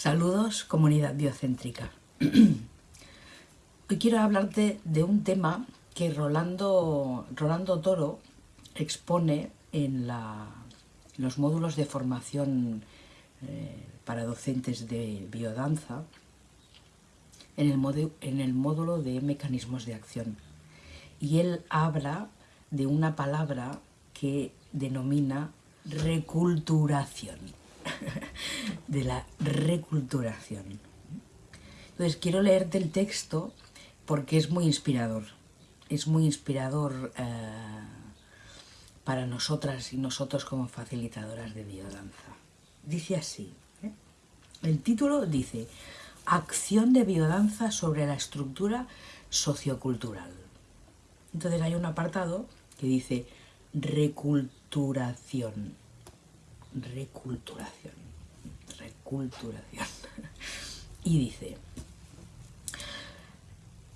Saludos, comunidad biocéntrica. Hoy quiero hablarte de un tema que Rolando, Rolando Toro expone en los módulos de formación eh, para docentes de biodanza en el, en el módulo de mecanismos de acción. Y él habla de una palabra que denomina reculturación. de la reculturación. Entonces quiero leerte el texto porque es muy inspirador. Es muy inspirador eh, para nosotras y nosotros como facilitadoras de biodanza. Dice así, ¿eh? el título dice Acción de biodanza sobre la estructura sociocultural. Entonces hay un apartado que dice reculturación reculturación. Reculturación. Y dice,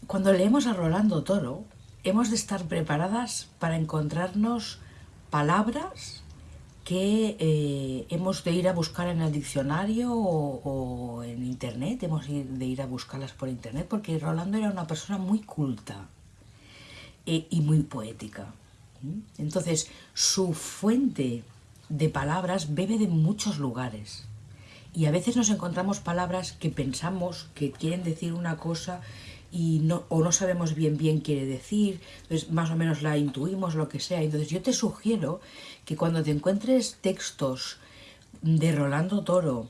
cuando leemos a Rolando Toro, hemos de estar preparadas para encontrarnos palabras que eh, hemos de ir a buscar en el diccionario o, en internet, hemos de ir a buscarlas por internet, porque Rolando era una persona muy culta eh, y muy poética. Entonces, su fuente de palabras bebe de muchos lugares. Y a veces nos encontramos palabras que pensamos que quieren decir una cosa y no, o no sabemos bien bien quiere decir, entonces más o menos la intuimos, lo que sea. Entonces yo te sugiero que cuando te encuentres textos de Rolando Toro,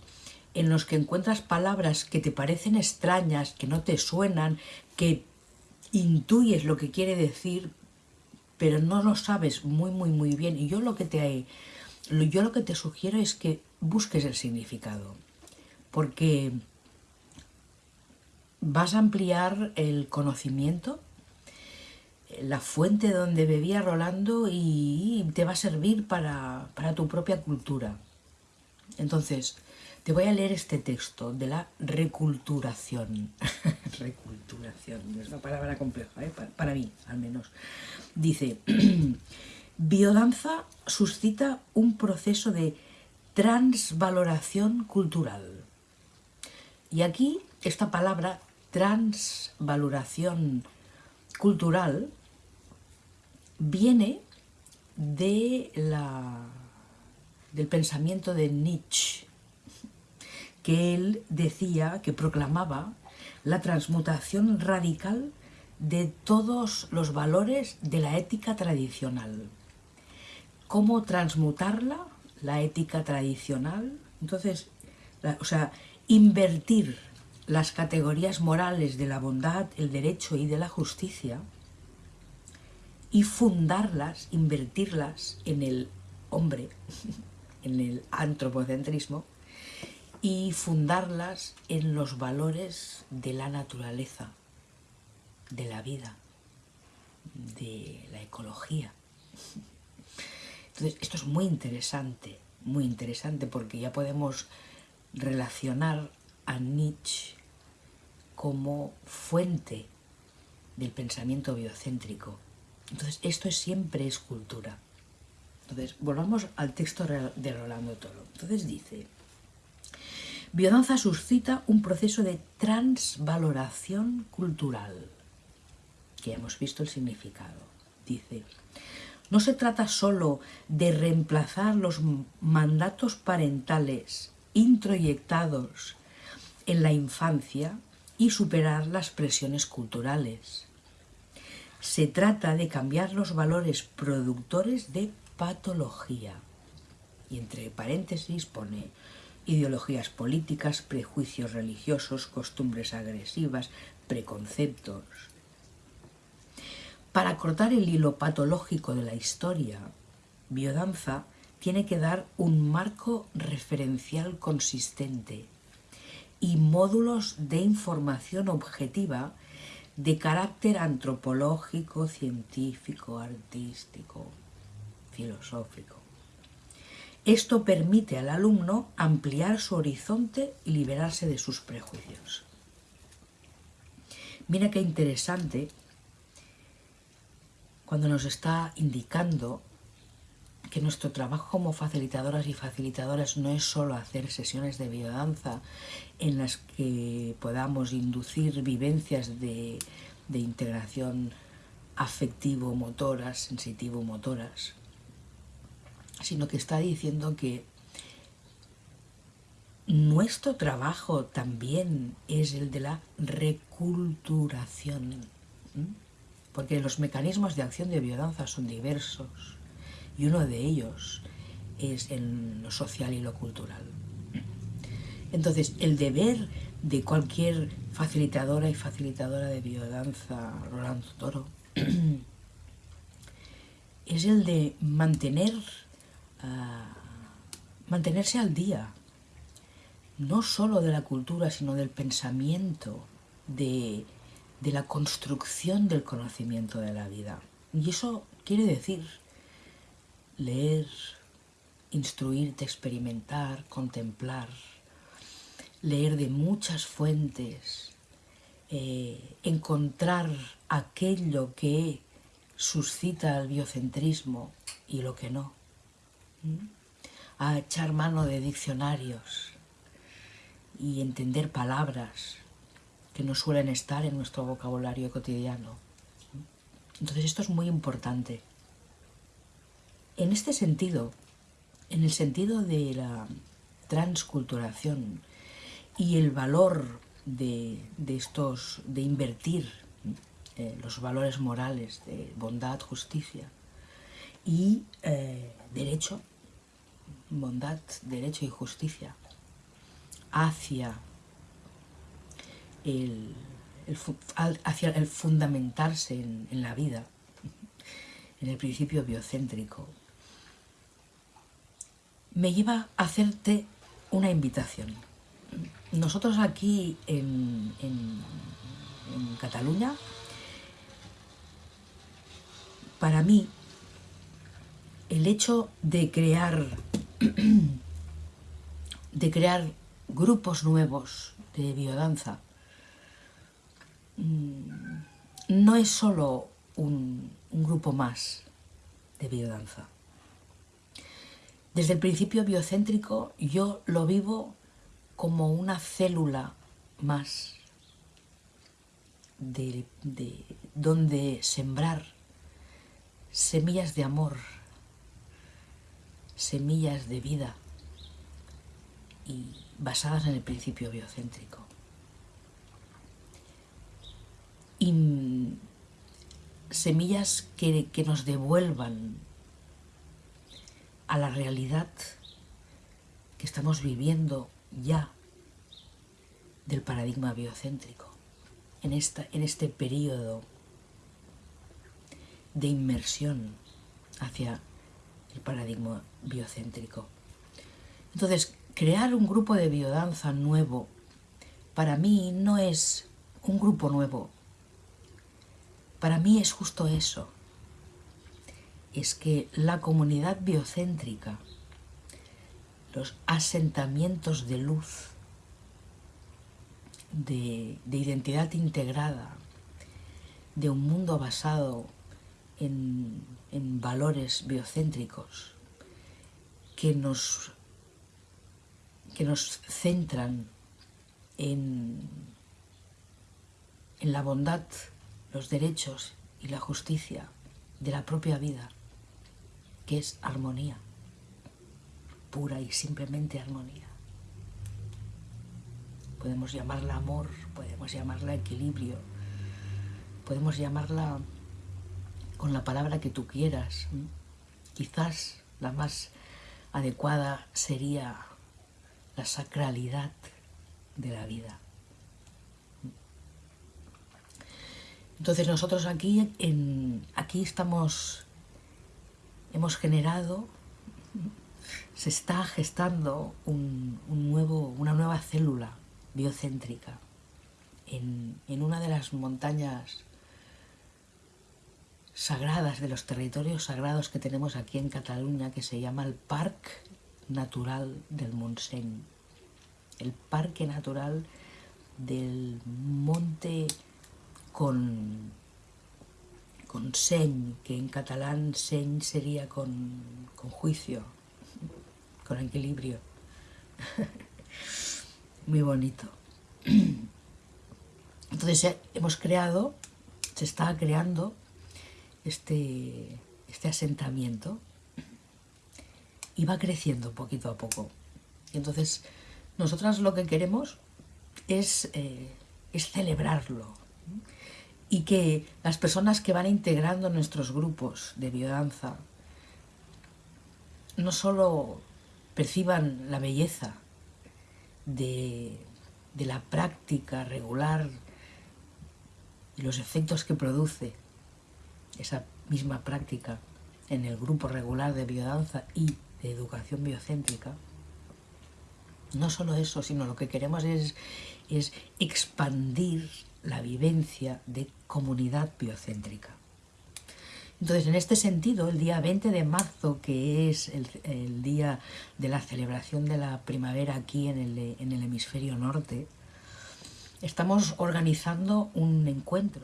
en los que encuentras palabras que te parecen extrañas, que no te suenan, que intuyes lo que quiere decir, pero no lo sabes muy, muy, muy bien. Y yo lo que te yo lo que te sugiero es que busques el significado, porque vas a ampliar el conocimiento, la fuente donde bebía Rolando y te va a servir para, tu propia cultura. Entonces, te voy a leer este texto de la reculturación. reculturación, es una palabra compleja, ¿eh? para mí al menos. Dice... Biodanza suscita un proceso de transvaloración cultural. Y aquí esta palabra transvaloración cultural viene de la, del pensamiento de Nietzsche, que él decía, que proclamaba la transmutación radical de todos los valores de la ética tradicional cómo transmutarla, la ética tradicional. Entonces, o sea, invertir las categorías morales de la bondad, el derecho y de la justicia y fundarlas, invertirlas en el hombre, en el antropocentrismo y fundarlas en los valores de la naturaleza, de la vida, de la ecología. Entonces, esto es muy interesante, muy interesante porque ya podemos relacionar a Nietzsche como fuente del pensamiento biocéntrico. Entonces, esto es, siempre es cultura. Entonces, volvamos al texto de Rolando Toro. Entonces dice, biodanza suscita un proceso de transvaloración cultural, que hemos visto el significado. Dice, no se trata solo de reemplazar los mandatos parentales introyectados en la infancia y superar las presiones culturales. Se trata de cambiar los valores productores de patología. Y entre paréntesis pone ideologías políticas, prejuicios religiosos, costumbres agresivas, preconceptos, para cortar el hilo patológico de la historia, Biodanza tiene que dar un marco referencial consistente y módulos de información objetiva de carácter antropológico, científico, artístico, filosófico. Esto permite al alumno ampliar su horizonte y liberarse de sus prejuicios. Mira qué interesante cuando nos está indicando que nuestro trabajo como facilitadoras y facilitadoras no es solo hacer sesiones de biodanza en las que podamos inducir vivencias de, de integración afectivo-motoras, sensitivo-motoras, sino que está diciendo que nuestro trabajo también es el de la reculturación, porque los mecanismos de acción de biodanza son diversos y uno de ellos es en lo social y lo cultural. Entonces, el deber de cualquier facilitadora y facilitadora de biodanza, Rolando Toro, es el de mantener, uh, mantenerse al día, no solo de la cultura, sino del pensamiento, de, de la construcción del conocimiento de la vida. Y eso quiere decir leer, instruirte, experimentar, contemplar, leer de muchas fuentes, eh, encontrar aquello que suscita el biocentrismo y lo que no, a echar mano de diccionarios y entender palabras que no suelen estar en nuestro vocabulario cotidiano. Entonces esto es muy importante. En este sentido, en el sentido de la transculturación y el valor de, estos, de invertir eh, los valores morales de bondad, justicia y eh, derecho, bondad, derecho y justicia hacia el, hacia el fundamentarse en, en la vida, en el principio biocéntrico, me lleva a hacerte una invitación. Nosotros aquí en, Cataluña, para mí, el hecho de crear, de crear grupos nuevos de biodanza, no es solo un, un grupo más de biodanza. Desde el principio biocéntrico yo lo vivo como una célula más de, donde sembrar semillas de amor, semillas de vida y basadas en el principio biocéntrico. Semillas que, que nos devuelvan a la realidad que estamos viviendo ya del paradigma biocéntrico, en, esta, en este periodo de inmersión hacia el paradigma biocéntrico. Entonces, crear un grupo de biodanza nuevo, para mí no es un grupo nuevo, para mí es justo eso, es que la comunidad biocéntrica los asentamientos de luz, de, identidad integrada, de un mundo basado en, valores biocéntricos que nos, que nos centran en, en la bondad, los derechos y la justicia de la propia vida, que es armonía pura y simplemente armonía. Podemos llamarla amor, podemos llamarla equilibrio, podemos llamarla con la palabra que tú quieras. Quizás la más adecuada sería la sacralidad de la vida. Entonces nosotros aquí, en, aquí estamos, hemos generado se está gestando un, nuevo, una nueva célula biocéntrica en, una de las montañas sagradas, de los territorios sagrados que tenemos aquí en Cataluña, que se llama el Parque Natural del Montseny. El Parque Natural del Monte con, con que en catalán seny sería con, con juicio, con equilibrio. Muy bonito. Entonces eh, hemos creado, se está creando este, este asentamiento y va creciendo poquito a poco. entonces nosotras lo que queremos es, eh, es celebrarlo y que las personas que van integrando nuestros grupos de biodanza no solo perciban la belleza de, de la práctica regular y los efectos que produce esa misma práctica en el grupo regular de biodanza y de educación biocéntrica, no solo eso, sino lo que queremos es, es expandir la vivencia de comunidad biocéntrica. Entonces, en este sentido, el día 20 de marzo, que es el, día de la celebración de la primavera aquí en el, en el hemisferio norte, estamos organizando un encuentro.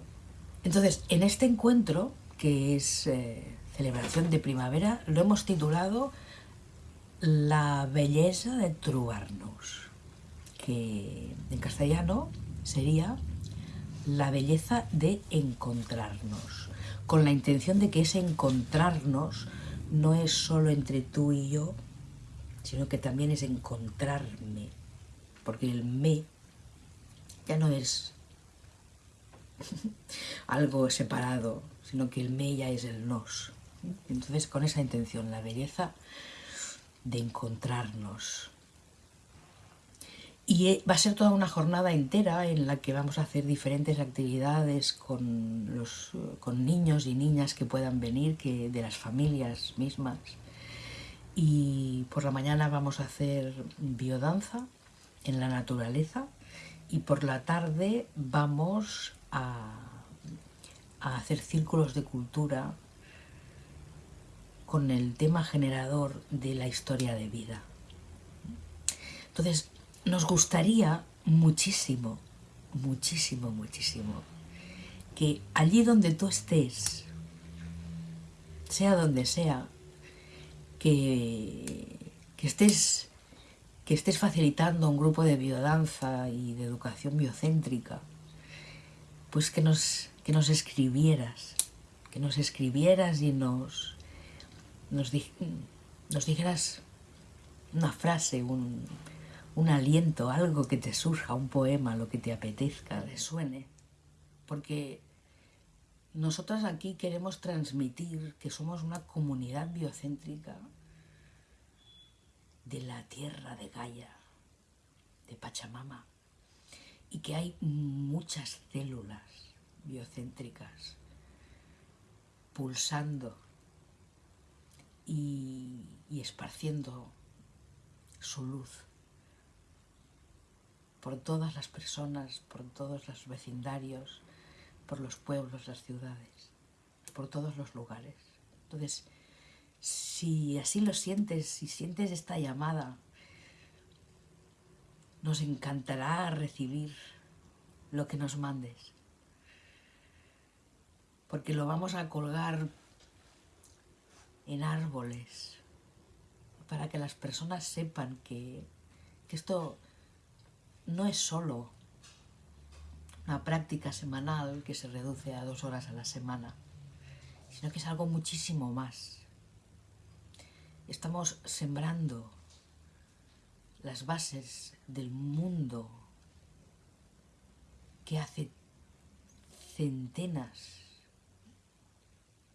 Entonces, en este encuentro, que es eh, celebración de primavera, lo hemos titulado La belleza de trobarnos, que en castellano sería la belleza de encontrarnos, con la intención de que ese encontrarnos no es solo entre tú y yo, sino que también es encontrarme, porque el me ya no es algo separado, sino que el me ya es el nos. Entonces, con esa intención, la belleza de encontrarnos. Y eh, va a ser toda una jornada entera en la que vamos a hacer diferentes actividades con, los, con niños y niñas que puedan venir, que, de las familias mismas. Y por la mañana vamos a hacer biodanza en la naturaleza, y por la tarde vamos a, hacer círculos de cultura con el tema generador de la historia de vida. Entonces, nos gustaría muchísimo, muchísimo, muchísimo, que allí donde tú estés, sea donde sea, que, que estés que estés facilitando un grupo de biodanza y de educación biocéntrica, pues que nos, que nos escribieras, que nos escribieras y nos, nos, nos dijeras una frase, un, un aliento, algo que te surja, un poema, lo que te apetezca, resuene. Porque nosotras aquí queremos transmitir que somos una comunidad biocéntrica de la tierra de Gaia, de Pachamama, y que hay muchas células biocéntricas pulsando y, y esparciendo su luz por todas las personas, por todos los vecindarios, por los pueblos, las ciudades, por todos los lugares. Entonces, si así lo sientes, si sientes esta llamada, nos encantará recibir lo que nos mandes. Porque lo vamos a colgar en árboles para que las personas sepan que, esto no es solo una práctica semanal que se reduce a dos horas a la semana, sino que es algo muchísimo más. Estamos sembrando las bases del mundo que hace centenas,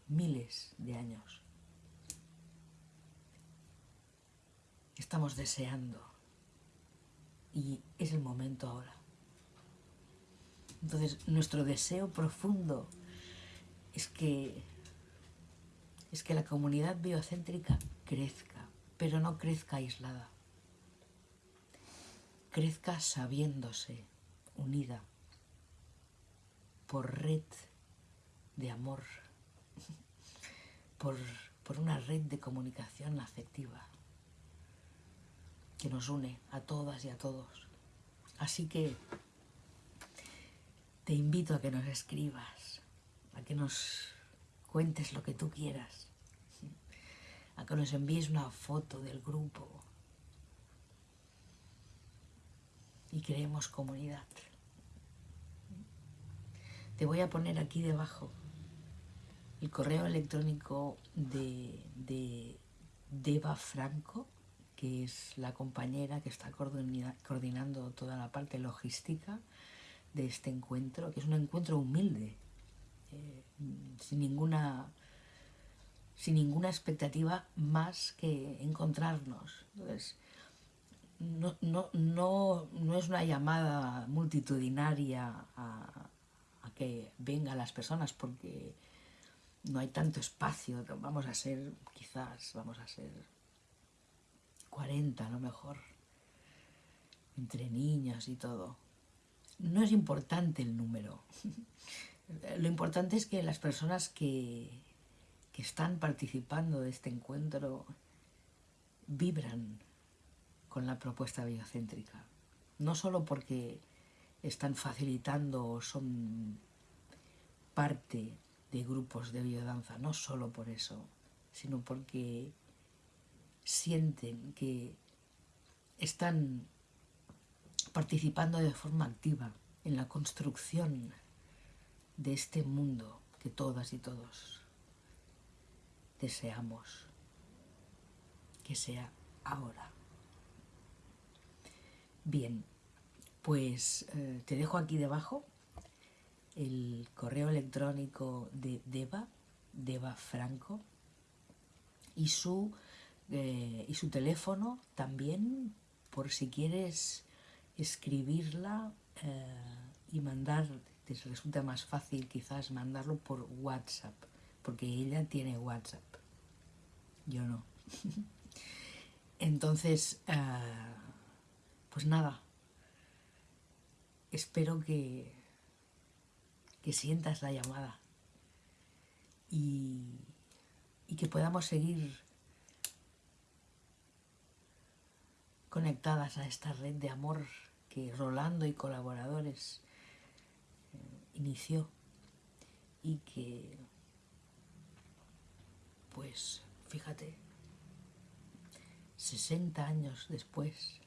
miles de años estamos deseando y es el momento ahora. Entonces nuestro deseo profundo es que es que la comunidad biocéntrica crezca, pero no crezca aislada. Crezca sabiéndose unida por red de amor, por, por una red de comunicación afectiva que nos une a todas y a todos. Así que te invito a que nos escribas, a que nos cuentes lo que tú quieras, a que nos envíes una foto del grupo y creemos comunidad. Te voy a poner aquí debajo el correo electrónico de, de Deva Franco, que es la compañera que está coordinando toda la parte logística de este encuentro, que es un encuentro humilde, eh, sin, ninguna, sin ninguna expectativa más que encontrarnos. Entonces, no, no, no, no es una llamada multitudinaria a, a que vengan las personas, porque no hay tanto espacio, vamos a ser, quizás, vamos a ser 40 a lo mejor, entre niños y todo. No es importante el número. Lo importante es que las personas que, que están participando de este encuentro vibran con la propuesta biocéntrica. No solo porque están facilitando o son parte de grupos de biodanza, no solo por eso, sino porque sienten que están participando de forma activa en la construcción de este mundo que todas y todos deseamos que sea ahora. Bien, pues eh, te dejo aquí debajo el correo electrónico de Deva, Deva Franco, y su, eh, y su teléfono también, por si quieres escribirla eh, y mandar, te resulta más fácil quizás mandarlo por WhatsApp, porque ella tiene WhatsApp, yo no. Entonces, eh, pues nada, espero que que sientas la llamada y, que podamos seguir conectadas a esta red de amor que Rolando y colaboradores eh, inició y que, pues, fíjate, 60 años después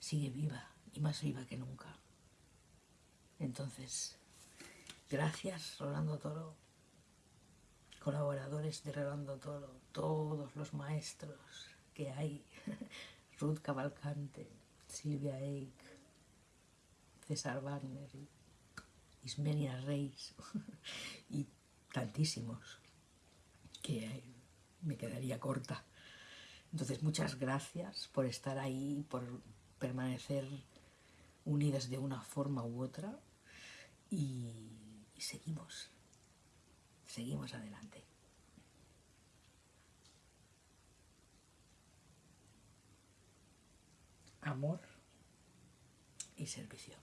sigue viva y más viva que nunca. Entonces, Gracias, Rolando Toro, colaboradores de Rolando Toro, todos los maestros que hay, Ruth Cavalcante, Silvia Eich, César Wagner, Ismenia Reis y tantísimos que me quedaría corta. Entonces, muchas gracias por estar ahí, por permanecer unidas de una forma u otra y y seguimos, seguimos adelante. Amor y servicio.